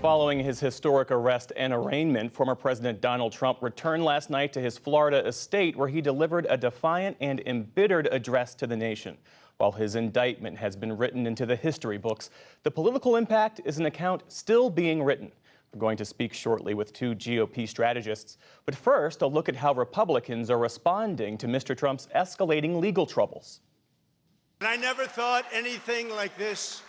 Following his historic arrest and arraignment, former President Donald Trump returned last night to his Florida estate where he delivered a defiant and embittered address to the nation. While his indictment has been written into the history books, the political impact is an account still being written. We're going to speak shortly with two GOP strategists. But first, a look at how Republicans are responding to Mr. Trump's escalating legal troubles. And I never thought anything like this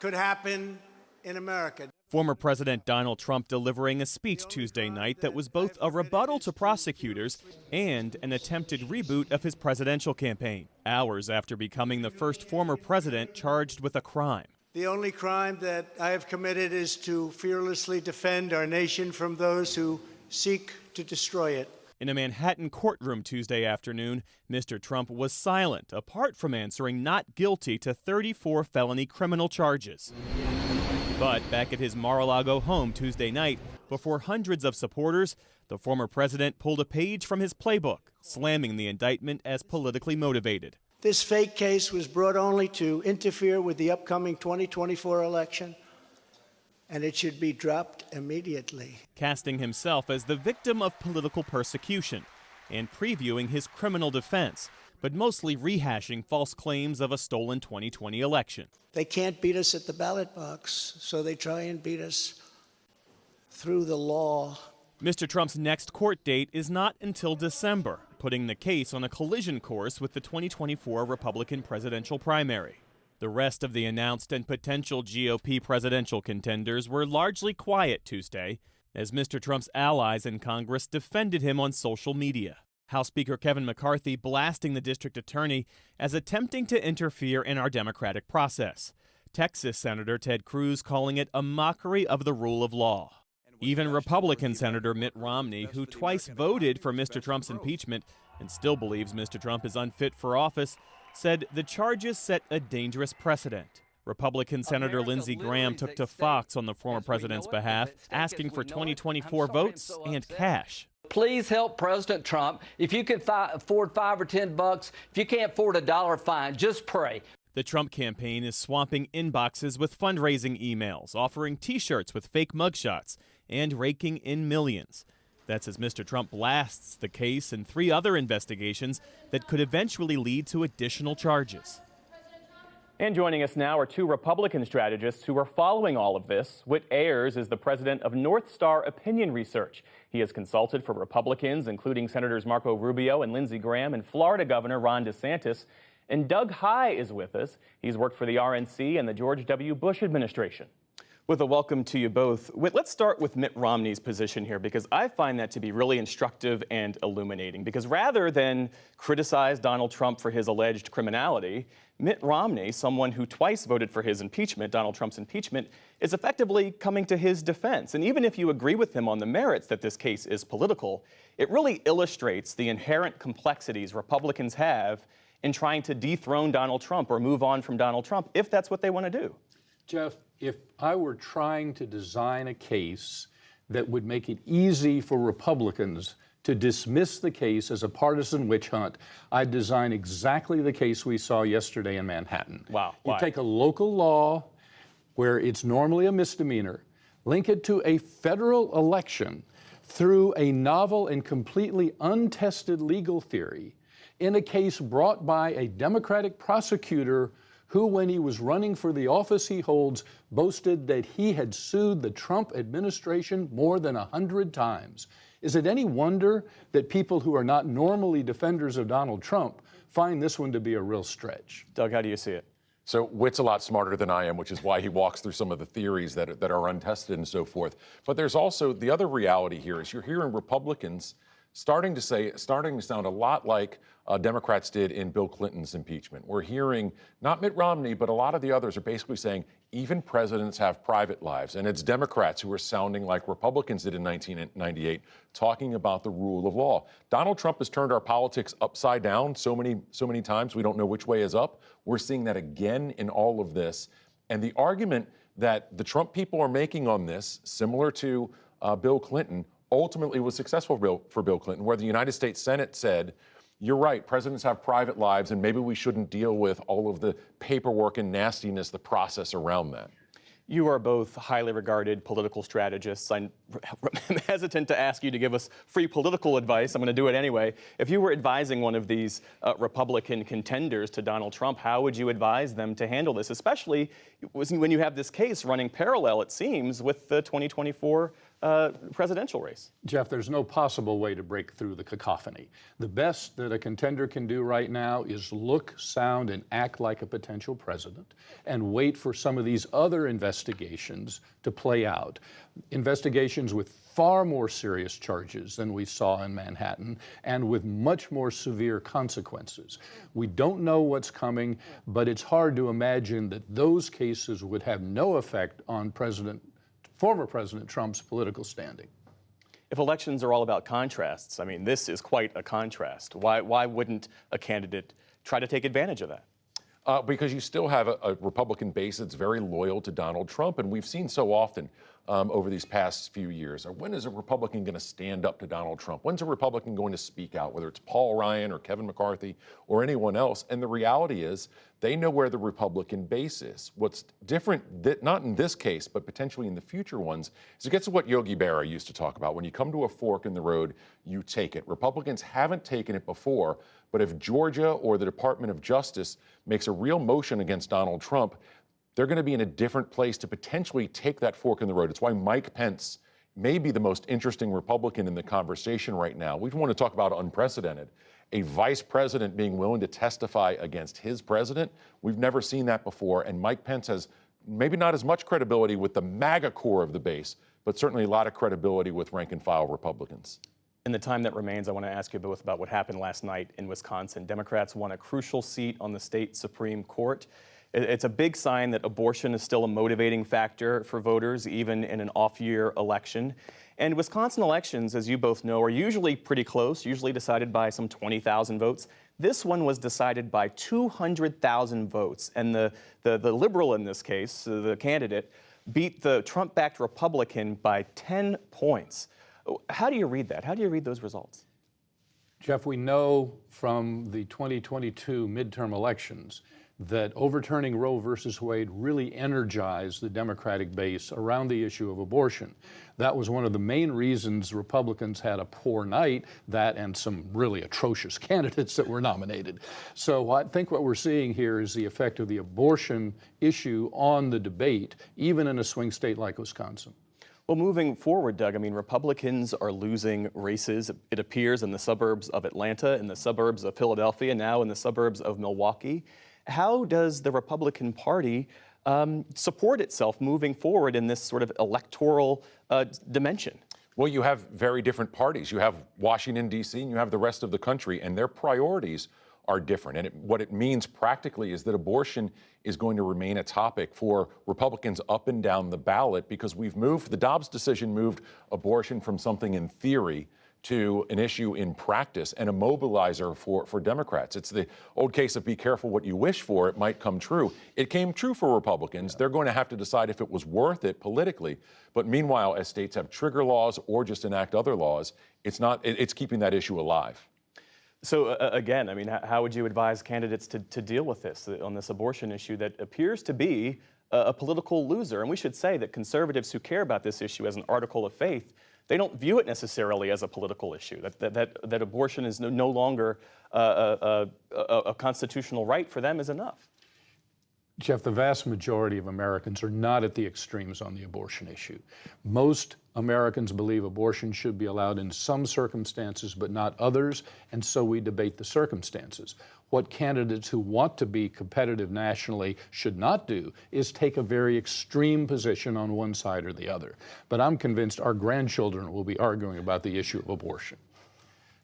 could happen in America. Former President Donald Trump delivering a speech Tuesday night that was both a rebuttal to prosecutors and an attempted reboot of his presidential campaign, hours after becoming the first former president charged with a crime. The only crime that I have committed is to fearlessly defend our nation from those who seek to destroy it. In a Manhattan courtroom Tuesday afternoon, Mr. Trump was silent, apart from answering not guilty to 34 felony criminal charges. But back at his Mar-a-Lago home Tuesday night, before hundreds of supporters, the former president pulled a page from his playbook, slamming the indictment as politically motivated. This fake case was brought only to interfere with the upcoming 2024 election, and it should be dropped immediately. Casting himself as the victim of political persecution and previewing his criminal defense, but mostly rehashing false claims of a stolen 2020 election. They can't beat us at the ballot box, so they try and beat us through the law. Mr. Trump's next court date is not until December, putting the case on a collision course with the 2024 Republican presidential primary. The rest of the announced and potential GOP presidential contenders were largely quiet Tuesday, as Mr. Trump's allies in Congress defended him on social media. House Speaker Kevin McCarthy blasting the district attorney as attempting to interfere in our democratic process. Texas Senator Ted Cruz calling it a mockery of the rule of law. Even Republican Senator Mitt Romney, who twice voted for Mr. Trump's impeachment and still believes Mr. Trump is unfit for office, said the charges set a dangerous precedent. Republican Senator Lindsey Graham took to Fox on the former president's behalf, asking for 2024 votes and cash. Please help President Trump. If you can afford five or ten bucks, if you can't afford a dollar, fine. Just pray. The Trump campaign is swamping inboxes with fundraising emails, offering t shirts with fake mugshots, and raking in millions. That's as Mr. Trump blasts the case and three other investigations that could eventually lead to additional charges. And joining us now are two Republican strategists who are following all of this. Whit Ayres is the president of North Star Opinion Research. He has consulted for Republicans, including Senators Marco Rubio and Lindsey Graham, and Florida Governor Ron DeSantis. And Doug Heye is with us. He's worked for the RNC and the George W. Bush administration. With a welcome to you both. Let's start with Mitt Romney's position here because I find that to be really instructive and illuminating. Because rather than criticize Donald Trump for his alleged criminality, Mitt Romney, someone who twice voted for his impeachment, Donald Trump's impeachment, is effectively coming to his defense. And even if you agree with him on the merits that this case is political, it really illustrates the inherent complexities Republicans have in trying to dethrone Donald Trump or move on from Donald Trump, if that's what they want to do. Jeff, if I were trying to design a case that would make it easy for Republicans to dismiss the case as a partisan witch hunt, I'd design exactly the case we saw yesterday in Manhattan. Wow. You take a local law where it's normally a misdemeanor, link it to a federal election through a novel and completely untested legal theory in a case brought by a Democratic prosecutor who, when he was running for the office he holds, boasted that he had sued the Trump administration more than a hundred times. Is it any wonder that people who are not normally defenders of Donald Trump find this one to be a real stretch? Doug, how do you see it? So Whit's a lot smarter than I am, which is why he walks through some of the theories that are, that are untested and so forth. But there's also the other reality here is you're hearing Republicans starting to say, starting to sound a lot like uh, Democrats did in Bill Clinton's impeachment. We're hearing not Mitt Romney, but a lot of the others are basically saying even presidents have private lives. And it's Democrats who are sounding like Republicans did in 1998, talking about the rule of law. Donald Trump has turned our politics upside down so many, so many times we don't know which way is up. We're seeing that again in all of this. And the argument that the Trump people are making on this, similar to uh, Bill Clinton, ultimately was successful for Bill Clinton, where the United States Senate said, you're right, presidents have private lives, and maybe we shouldn't deal with all of the paperwork and nastiness, the process around that. You are both highly regarded political strategists. I'm hesitant to ask you to give us free political advice. I'm going to do it anyway. If you were advising one of these uh, Republican contenders to Donald Trump, how would you advise them to handle this, especially when you have this case running parallel, it seems, with the 2024 uh, presidential race? Jeff, there's no possible way to break through the cacophony. The best that a contender can do right now is look, sound, and act like a potential president and wait for some of these other investigations to play out. Investigations with far more serious charges than we saw in Manhattan and with much more severe consequences. We don't know what's coming, but it's hard to imagine that those cases would have no effect on President former President Trump's political standing. If elections are all about contrasts, I mean, this is quite a contrast. Why, why wouldn't a candidate try to take advantage of that? Uh, because you still have a, a, Republican base that's very loyal to Donald Trump. And we've seen so often um, over these past few years, or when is a Republican going to stand up to Donald Trump? When's a Republican going to speak out, whether it's Paul Ryan or Kevin McCarthy or anyone else? And the reality is they know where the Republican base is. What's different, not in this case, but potentially in the future ones, is it gets to what Yogi Berra used to talk about. When you come to a fork in the road, you take it. Republicans haven't taken it before, but if Georgia or the Department of Justice makes a real motion against Donald Trump, they're going to be in a different place to potentially take that fork in the road. It's why Mike Pence may be the most interesting Republican in the conversation right now. We want to talk about unprecedented a vice president being willing to testify against his president. We've never seen that before. And Mike Pence has maybe not as much credibility with the MAGA core of the base, but certainly a lot of credibility with rank and file Republicans. In the time that remains, I want to ask you both about what happened last night in Wisconsin. Democrats won a crucial seat on the state Supreme Court. It's a big sign that abortion is still a motivating factor for voters, even in an off year election. And Wisconsin elections, as you both know, are usually pretty close, usually decided by some 20,000 votes. This one was decided by 200,000 votes. And the, the, the liberal in this case, uh, the candidate, beat the Trump backed Republican by 10 points. How do you read that? How do you read those results? Jeff, we know from the 2022 midterm elections that overturning Roe versus Wade really energized the Democratic base around the issue of abortion. That was one of the main reasons Republicans had a poor night, that and some really atrocious candidates that were nominated. So I think what we're seeing here is the effect of the abortion issue on the debate, even in a swing state like Wisconsin. Well, moving forward, Doug, I mean, Republicans are losing races, it appears, in the suburbs of Atlanta, in the suburbs of Philadelphia, now in the suburbs of Milwaukee how does the Republican Party um, support itself moving forward in this sort of electoral uh, dimension? Well, you have very different parties. You have Washington, D.C., and you have the rest of the country, and their priorities are different. And it, what it means practically is that abortion is going to remain a topic for Republicans up and down the ballot because we've moved, the Dobbs decision moved abortion from something in theory to an issue in practice and a mobilizer for, for Democrats. It's the old case of be careful what you wish for, it might come true. It came true for Republicans. They're going to have to decide if it was worth it politically. But meanwhile, as states have trigger laws or just enact other laws, it's not, it, it's keeping that issue alive. So uh, again, I mean, how would you advise candidates to, to deal with this uh, on this abortion issue that appears to be a, a political loser? And we should say that conservatives who care about this issue as an article of faith they don't view it necessarily as a political issue, that, that, that, that abortion is no, no longer uh, uh, uh, a, a, a, constitutional right for them is enough. Jeff, the vast majority of Americans are not at the extremes on the abortion issue. Most Americans believe abortion should be allowed in some circumstances, but not others, and so we debate the circumstances. What candidates who want to be competitive nationally should not do is take a very extreme position on one side or the other. But I'm convinced our grandchildren will be arguing about the issue of abortion.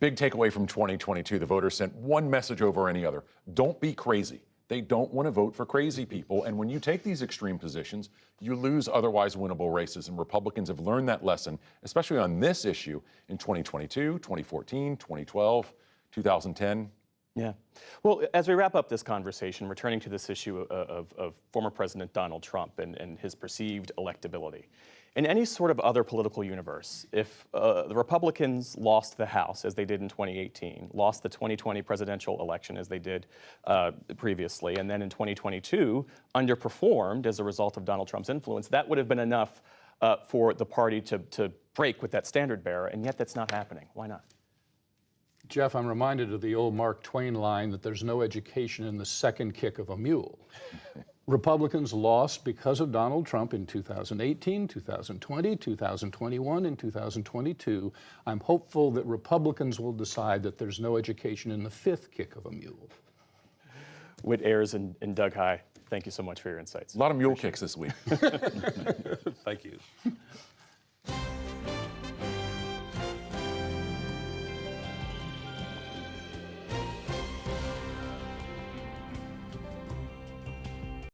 Big takeaway from 2022 the voters sent one message over any other don't be crazy. They don't want to vote for crazy people. And when you take these extreme positions, you lose otherwise winnable races. And Republicans have learned that lesson, especially on this issue in 2022, 2014, 2012, 2010. Yeah. Well, as we wrap up this conversation, returning to this issue of, of, of former President Donald Trump and, and his perceived electability, In any sort of other political universe, if uh, the Republicans lost the House as they did in 2018, lost the 2020 presidential election as they did uh, previously, and then in 2022 underperformed as a result of Donald Trump's influence, that would have been enough uh, for the party to, to break with that standard bearer, and yet that's not happening. Why not? Jeff, I'm reminded of the old Mark Twain line that there's no education in the second kick of a mule. Republicans lost because of Donald Trump in 2018, 2020, 2021, and 2022. I'm hopeful that Republicans will decide that there's no education in the fifth kick of a mule. Whit Ayres and, and Doug Heye, thank you so much for your insights. A lot of mule kicks this week. Thank you.